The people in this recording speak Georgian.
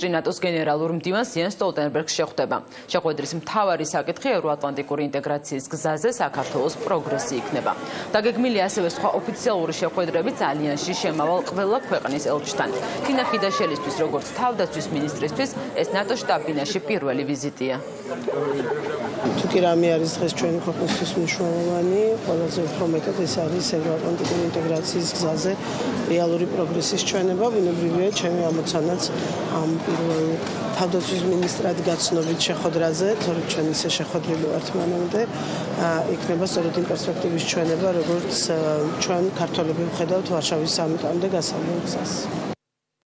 ტრინატოს გენერალურ მდივანს იან სტოლტენბერგს შეხვდება. შეხვედრის მთავარი საკითხი ევროატლანტიკური ინტეგრაციის გზაზე საქართველოს პროგრესი იქნება. დაგეგმილია ასევე სხვა ოფიციალური შეხვედრები ალიანსში შემავალ ყველა ქვეყნის ელჩთან. თინა ხიდაშელისთვის, როგორც თავდაცვის მინისტრისთვის, ეს ნატო შტაბ-ბინაში პირველი ვიზიტია. კი რამე არის დღეს ჩვენი ქვეყნისთვის მნიშვნელოვანი, ყველაზე უფრო მეტად ეს არის ევროატლანტიკური ინტეგრაციის გზაზე რეალური პროგრესის ჩვენება, ბუნებრივია ჩემი ამოცანაც ამ პირველ თავდაცვის მინისტრად გაცნობით შეხვედრაზე, თორემ ჩვენ ისე შეხვედრილი ვართ მანამდე, იქნება სწორედ იმ პერსპექტივის ჩვენება, როგორც ჩვენ ქართველები ვხედავთ ვარშავის სამიტამდე გასავლელ გზას.